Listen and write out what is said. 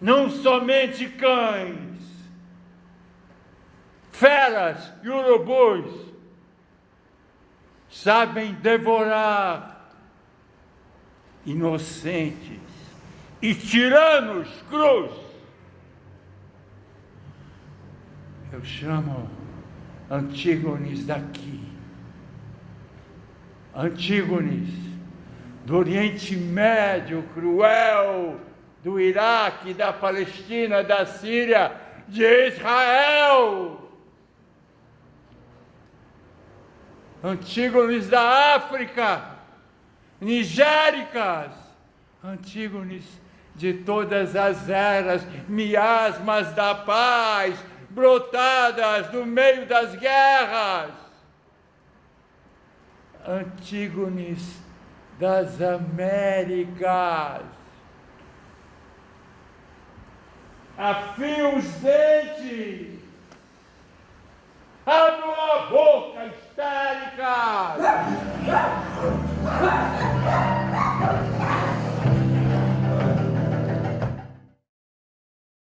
não somente cães, feras e urubus sabem devorar inocentes e tiranos cruz. Eu chamo Antígones daqui, Antígones do Oriente Médio cruel, do Iraque, da Palestina, da Síria, de Israel. Antígones da África, Nigéricas, Antígones de todas as eras, miasmas da paz, brotadas no meio das guerras. Antígones das Américas. Afia os dentes. abre a boca, histérica.